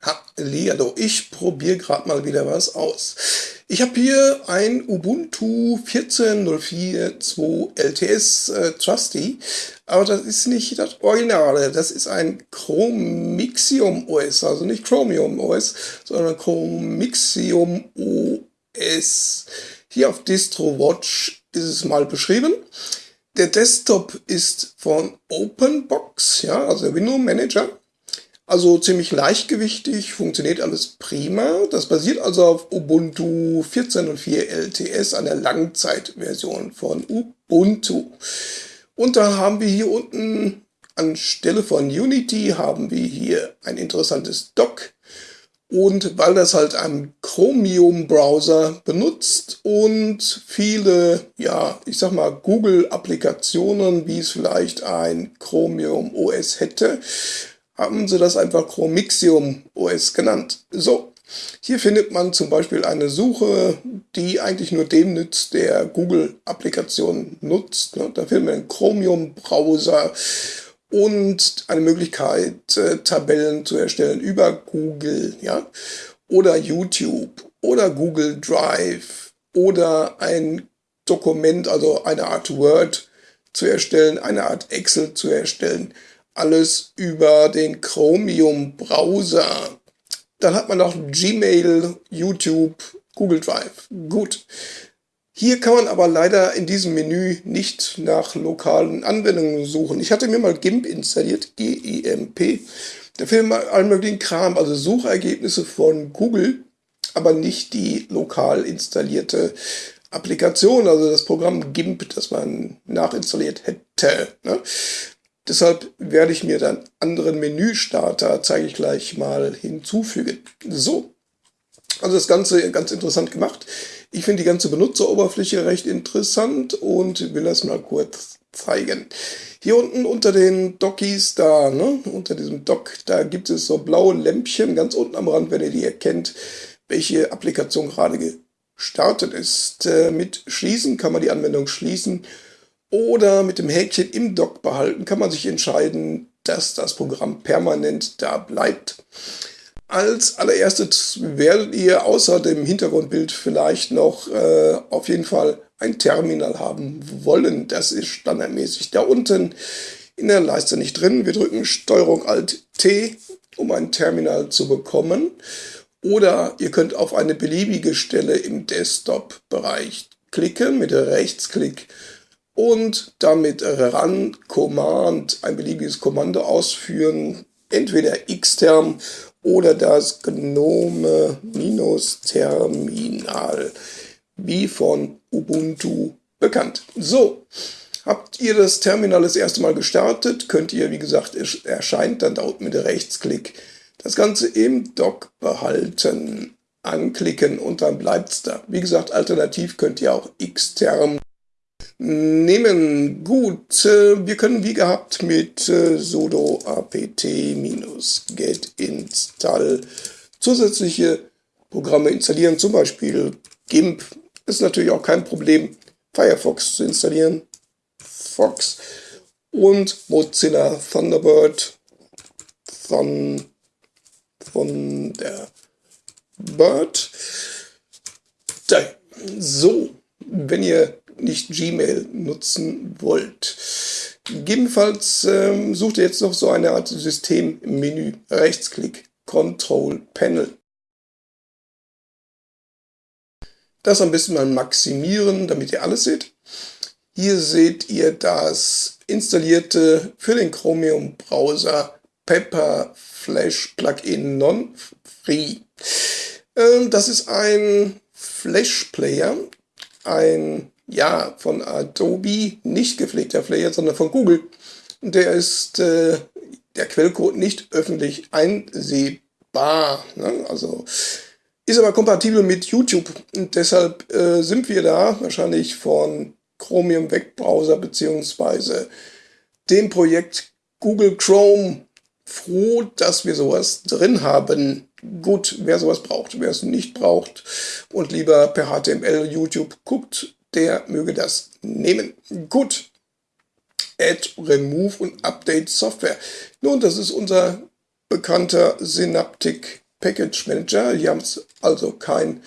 Hallihallo, ich probiere gerade mal wieder was aus. Ich habe hier ein Ubuntu 14.04.2 LTS äh, Trusty, aber das ist nicht das Originale, das ist ein Chromixium OS, also nicht Chromium OS, sondern Chromixium OS. Hier auf DistroWatch ist es mal beschrieben. Der Desktop ist von OpenBox, ja, also Window Manager. Also ziemlich leichtgewichtig, funktioniert alles prima. Das basiert also auf Ubuntu 14.04 LTS, einer Langzeitversion von Ubuntu. Und da haben wir hier unten anstelle von Unity haben wir hier ein interessantes Dock. Und weil das halt einen Chromium-Browser benutzt und viele, ja, ich sag mal, Google-Applikationen, wie es vielleicht ein Chromium OS hätte, haben sie das einfach Chromixium OS genannt. So, hier findet man zum Beispiel eine Suche, die eigentlich nur dem nützt, der Google-Applikationen nutzt. Ne? Da findet man einen Chromium-Browser und eine Möglichkeit, äh, Tabellen zu erstellen über Google, ja, oder YouTube oder Google Drive oder ein Dokument, also eine Art Word zu erstellen, eine Art Excel zu erstellen alles über den Chromium-Browser. Dann hat man noch Gmail, YouTube, Google Drive. Gut. Hier kann man aber leider in diesem Menü nicht nach lokalen Anwendungen suchen. Ich hatte mir mal GIMP installiert, G-I-M-P. Da findet man allen möglichen Kram, also Suchergebnisse von Google, aber nicht die lokal installierte Applikation, also das Programm GIMP, das man nachinstalliert hätte. Ne? Deshalb werde ich mir dann anderen Menüstarter, zeige ich gleich mal, hinzufügen. So, also das Ganze ganz interessant gemacht. Ich finde die ganze Benutzeroberfläche recht interessant und will das mal kurz zeigen. Hier unten unter den Dockies da, ne, unter diesem Dock, da gibt es so blaue Lämpchen ganz unten am Rand, wenn ihr die erkennt, welche Applikation gerade gestartet ist. Äh, mit Schließen kann man die Anwendung schließen oder mit dem Häkchen im Dock behalten, kann man sich entscheiden, dass das Programm permanent da bleibt. Als allererstes werdet ihr außer dem Hintergrundbild vielleicht noch äh, auf jeden Fall ein Terminal haben wollen. Das ist standardmäßig da unten in der Leiste nicht drin. Wir drücken STRG ALT T, um ein Terminal zu bekommen. Oder ihr könnt auf eine beliebige Stelle im Desktop-Bereich klicken mit Rechtsklick und damit Run Command, ein beliebiges Kommando ausführen, entweder xterm oder das Gnome-Terminal, wie von Ubuntu bekannt. So, habt ihr das Terminal das erste Mal gestartet, könnt ihr, wie gesagt, es erscheint dann da mit Rechtsklick das Ganze im Dock behalten, anklicken und dann bleibt es da. Wie gesagt, alternativ könnt ihr auch xterm nehmen. Gut, äh, wir können wie gehabt mit äh, sudo apt-get install zusätzliche Programme installieren, zum Beispiel GIMP. Ist natürlich auch kein Problem, Firefox zu installieren, Fox und Mozilla Thunderbird von, von der Bird. So, wenn ihr nicht Gmail nutzen wollt. Gegebenenfalls ähm, sucht ihr jetzt noch so eine Art Systemmenü. Rechtsklick, Control Panel. Das am besten mal maximieren, damit ihr alles seht. Hier seht ihr das installierte für den Chromium Browser Pepper Flash Plugin Non-Free. Ähm, das ist ein Flash Player, ein ja, von Adobe nicht gepflegter Player, sondern von Google. Der ist äh, der Quellcode nicht öffentlich einsehbar. Ne? Also ist aber kompatibel mit YouTube und deshalb äh, sind wir da wahrscheinlich von Chromium Webbrowser beziehungsweise dem Projekt Google Chrome froh, dass wir sowas drin haben. Gut, wer sowas braucht, wer es nicht braucht und lieber per HTML YouTube guckt, der möge das nehmen. Gut. Add, Remove und Update Software. Nun, das ist unser bekannter Synaptic Package Manager. Hier haben also kein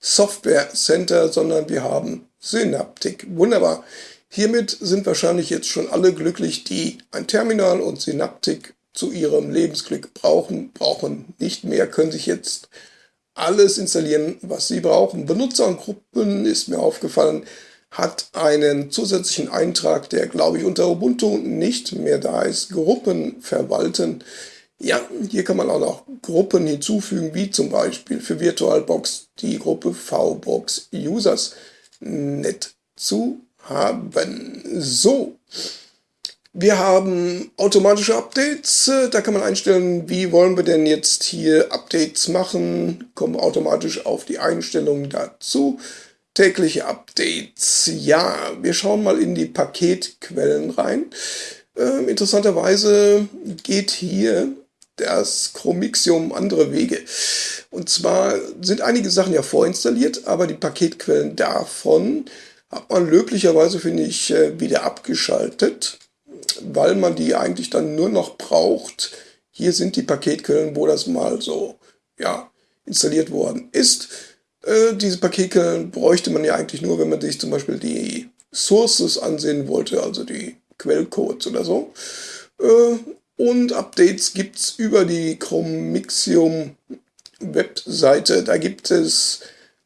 Software Center, sondern wir haben Synaptic. Wunderbar. Hiermit sind wahrscheinlich jetzt schon alle glücklich, die ein Terminal und Synaptic zu ihrem Lebensglück brauchen, brauchen nicht mehr, können sich jetzt alles installieren, was sie brauchen. Benutzergruppen ist mir aufgefallen, hat einen zusätzlichen Eintrag, der glaube ich unter Ubuntu nicht mehr da ist. Gruppen verwalten. Ja, hier kann man auch noch Gruppen hinzufügen, wie zum Beispiel für VirtualBox die Gruppe VBox Users. Nett zu haben. So, wir haben automatische Updates. Da kann man einstellen, wie wollen wir denn jetzt hier Updates machen. Kommen automatisch auf die Einstellungen dazu. Tägliche Updates. Ja, wir schauen mal in die Paketquellen rein. Äh, interessanterweise geht hier das Chromixium andere Wege. Und zwar sind einige Sachen ja vorinstalliert, aber die Paketquellen davon hat man löblicherweise, finde ich, äh, wieder abgeschaltet, weil man die eigentlich dann nur noch braucht. Hier sind die Paketquellen, wo das mal so ja, installiert worden ist. Äh, diese Paketquellen bräuchte man ja eigentlich nur, wenn man sich zum Beispiel die Sources ansehen wollte, also die Quellcodes oder so. Äh, und Updates gibt es über die Chromixium Webseite. Da gibt es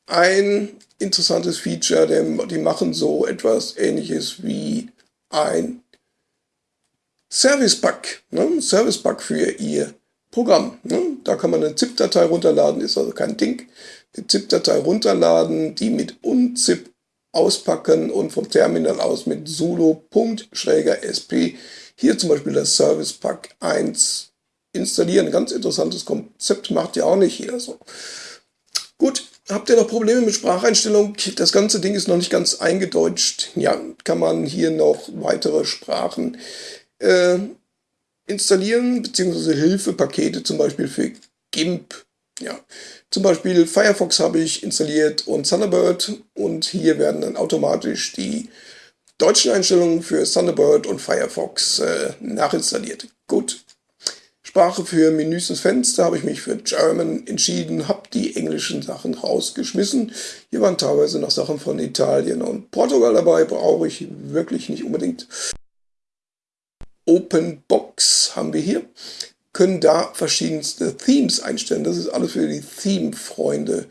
ein interessantes Feature, denn die machen so etwas ähnliches wie ein Service Pack, ne? Service Pack für ihr Programm. Ne? Da kann man eine ZIP-Datei runterladen, ist also kein Ding. Eine ZIP-Datei runterladen, die mit unzip auspacken und vom Terminal aus mit sudo.sp hier zum Beispiel das Service Pack 1 installieren. Ganz interessantes Konzept, macht ja auch nicht jeder so. Gut, habt ihr noch Probleme mit Spracheinstellung? Das ganze Ding ist noch nicht ganz eingedeutscht. Ja, kann man hier noch weitere Sprachen äh, installieren, beziehungsweise Hilfepakete zum Beispiel für GIMP. Ja, zum Beispiel Firefox habe ich installiert und Thunderbird und hier werden dann automatisch die deutschen Einstellungen für Thunderbird und Firefox äh, nachinstalliert. Gut. Sprache für Menüs und Fenster habe ich mich für German entschieden, habe die englischen Sachen rausgeschmissen. Hier waren teilweise noch Sachen von Italien und Portugal dabei, brauche ich wirklich nicht unbedingt. Open Box haben wir hier, können da verschiedenste Themes einstellen. Das ist alles für die Theme-Freunde.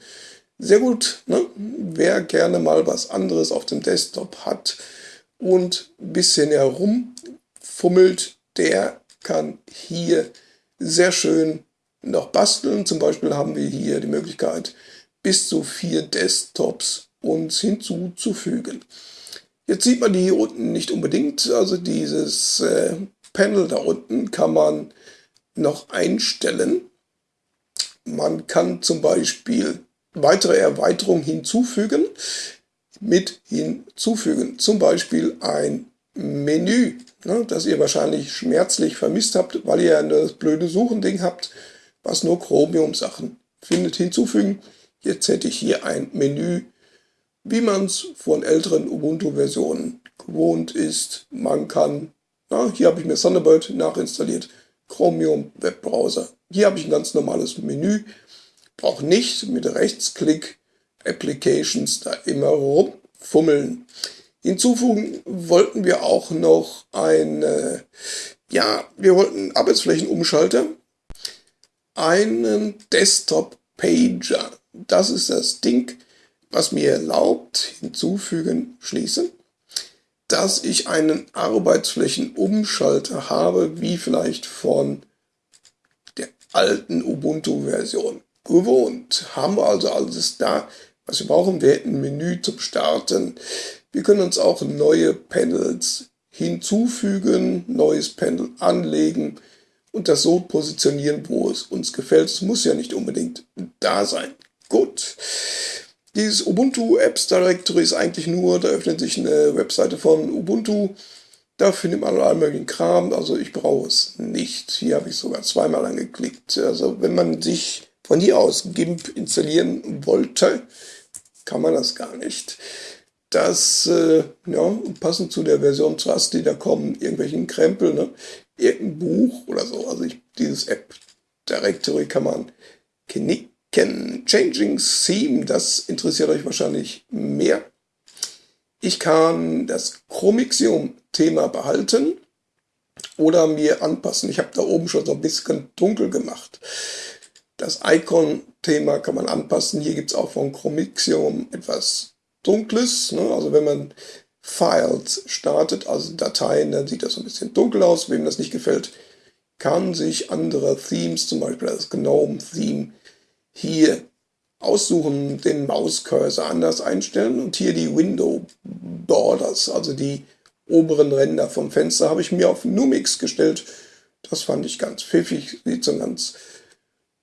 Sehr gut, ne? wer gerne mal was anderes auf dem Desktop hat, und ein bisschen herumfummelt, der kann hier sehr schön noch basteln. Zum Beispiel haben wir hier die Möglichkeit, bis zu vier Desktops uns hinzuzufügen. Jetzt sieht man die hier unten nicht unbedingt, also dieses äh, Panel da unten kann man noch einstellen. Man kann zum Beispiel weitere Erweiterungen hinzufügen mit hinzufügen. Zum Beispiel ein Menü, ne, das ihr wahrscheinlich schmerzlich vermisst habt, weil ihr das blöde Suchending habt, was nur Chromium-Sachen findet. Hinzufügen. Jetzt hätte ich hier ein Menü, wie man es von älteren Ubuntu-Versionen gewohnt ist. Man kann, na, hier habe ich mir Thunderbird nachinstalliert, Chromium Webbrowser. Hier habe ich ein ganz normales Menü. Brauche nicht mit Rechtsklick Applications da immer rumfummeln. Hinzufügen wollten wir auch noch ein, ja, wir wollten Arbeitsflächenumschalter, einen Desktop-Pager. Das ist das Ding, was mir erlaubt, hinzufügen, schließen, dass ich einen Arbeitsflächenumschalter habe, wie vielleicht von der alten Ubuntu-Version gewohnt. Haben wir also alles da, was wir brauchen. Wir hätten ein Menü zum Starten. Wir können uns auch neue Panels hinzufügen, neues Panel anlegen und das so positionieren, wo es uns gefällt. Es muss ja nicht unbedingt da sein. Dieses Ubuntu Apps Directory ist eigentlich nur, da öffnet sich eine Webseite von Ubuntu. Da findet man all möglichen Kram, also ich brauche es nicht. Hier habe ich sogar zweimal angeklickt. Also wenn man sich von hier aus GIMP installieren wollte, kann man das gar nicht. Das, äh, ja, passend zu der Version Trusty, da kommen irgendwelchen Krempel, ne? irgendein Buch oder so. Also ich, dieses App Directory kann man knicken. Changing Theme, das interessiert euch wahrscheinlich mehr. Ich kann das Chromixium-Thema behalten oder mir anpassen. Ich habe da oben schon so ein bisschen dunkel gemacht. Das Icon-Thema kann man anpassen. Hier gibt es auch von Chromixium etwas Dunkles. Ne? Also wenn man Files startet, also Dateien, dann sieht das ein bisschen dunkel aus. Wem das nicht gefällt, kann sich andere Themes, zum Beispiel das GNOME-Theme, hier aussuchen, den Mauscursor anders einstellen und hier die Window Borders, also die oberen Ränder vom Fenster, habe ich mir auf Numix gestellt. Das fand ich ganz pfiffig, sieht so ganz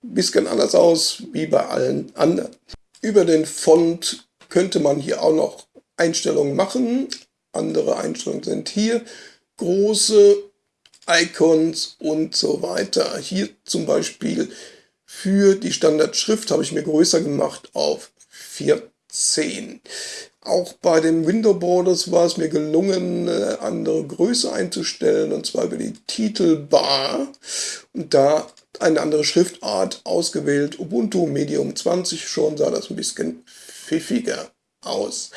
bisschen anders aus wie bei allen anderen. Über den Font könnte man hier auch noch Einstellungen machen. Andere Einstellungen sind hier. Große Icons und so weiter. Hier zum Beispiel für die Standardschrift habe ich mir größer gemacht auf 14. Auch bei den Window Borders war es mir gelungen, eine andere Größe einzustellen, und zwar über die Titelbar. Und da eine andere Schriftart ausgewählt. Ubuntu Medium 20 schon sah das ein bisschen pfiffiger aus.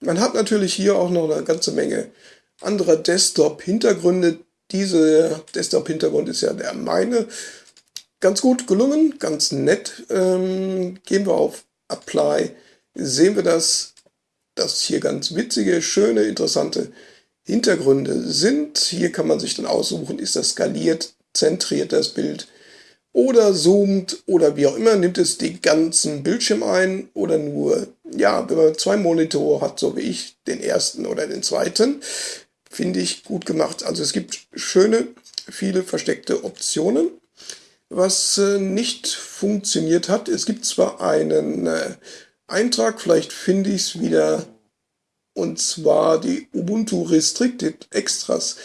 Man hat natürlich hier auch noch eine ganze Menge anderer Desktop-Hintergründe. Diese Desktop-Hintergrund ist ja der meine. Ganz gut gelungen, ganz nett. Ähm, gehen wir auf Apply, sehen wir das, dass hier ganz witzige, schöne, interessante Hintergründe sind. Hier kann man sich dann aussuchen, ist das skaliert, zentriert das Bild, oder zoomt oder wie auch immer, nimmt es den ganzen Bildschirm ein oder nur, ja, wenn man zwei Monitore hat, so wie ich, den ersten oder den zweiten, finde ich gut gemacht. Also es gibt schöne, viele versteckte Optionen. Was äh, nicht funktioniert hat, es gibt zwar einen äh, Eintrag, vielleicht finde ich es wieder, und zwar die Ubuntu Restricted Extras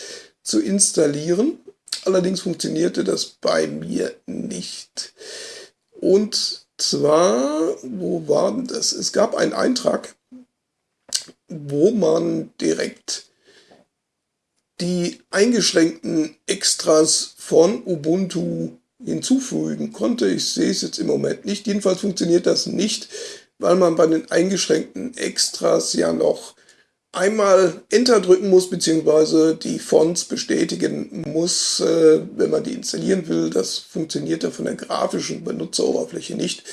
zu installieren. Allerdings funktionierte das bei mir nicht. Und zwar, wo war denn das? Es gab einen Eintrag, wo man direkt die eingeschränkten Extras von Ubuntu hinzufügen konnte. Ich sehe es jetzt im Moment nicht. Jedenfalls funktioniert das nicht, weil man bei den eingeschränkten Extras ja noch einmal Enter drücken muss, beziehungsweise die Fonts bestätigen muss, äh, wenn man die installieren will. Das funktioniert ja von der grafischen Benutzeroberfläche nicht.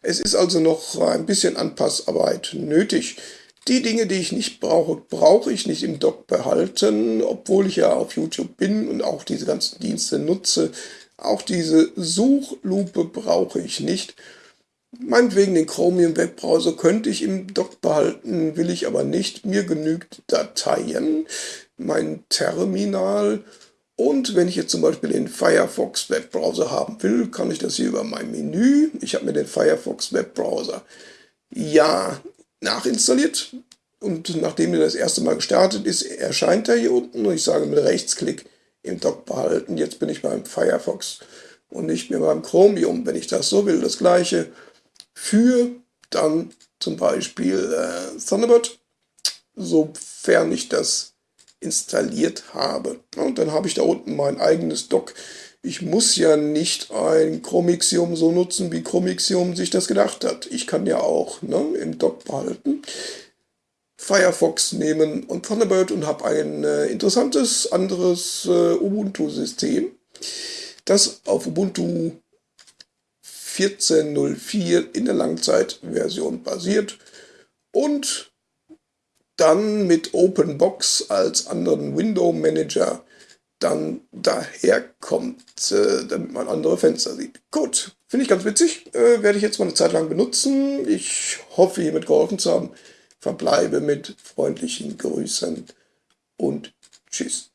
Es ist also noch ein bisschen Anpassarbeit nötig. Die Dinge, die ich nicht brauche, brauche ich nicht im Dock behalten, obwohl ich ja auf YouTube bin und auch diese ganzen Dienste nutze. Auch diese Suchlupe brauche ich nicht. Meinetwegen den Chromium Webbrowser könnte ich im Dock behalten, will ich aber nicht. Mir genügt Dateien, mein Terminal und wenn ich jetzt zum Beispiel den Firefox Webbrowser haben will, kann ich das hier über mein Menü. Ich habe mir den Firefox Webbrowser ja nachinstalliert und nachdem er das erste Mal gestartet ist, erscheint er hier unten und ich sage mit Rechtsklick im Dock behalten. Jetzt bin ich beim Firefox und nicht mehr beim Chromium, wenn ich das so will. Das gleiche für dann zum Beispiel äh, Thunderbird, sofern ich das installiert habe. Und dann habe ich da unten mein eigenes Dock. Ich muss ja nicht ein Chromixium so nutzen, wie Chromixium sich das gedacht hat. Ich kann ja auch ne, im Dock behalten. Firefox nehmen und Thunderbird und habe ein äh, interessantes anderes äh, Ubuntu-System, das auf Ubuntu 14.04 in der Langzeitversion basiert und dann mit OpenBox als anderen Window Manager dann daherkommt, äh, damit man andere Fenster sieht. Gut, finde ich ganz witzig, äh, werde ich jetzt mal eine Zeit lang benutzen. Ich hoffe, hiermit geholfen zu haben. Verbleibe mit freundlichen Grüßen und Tschüss.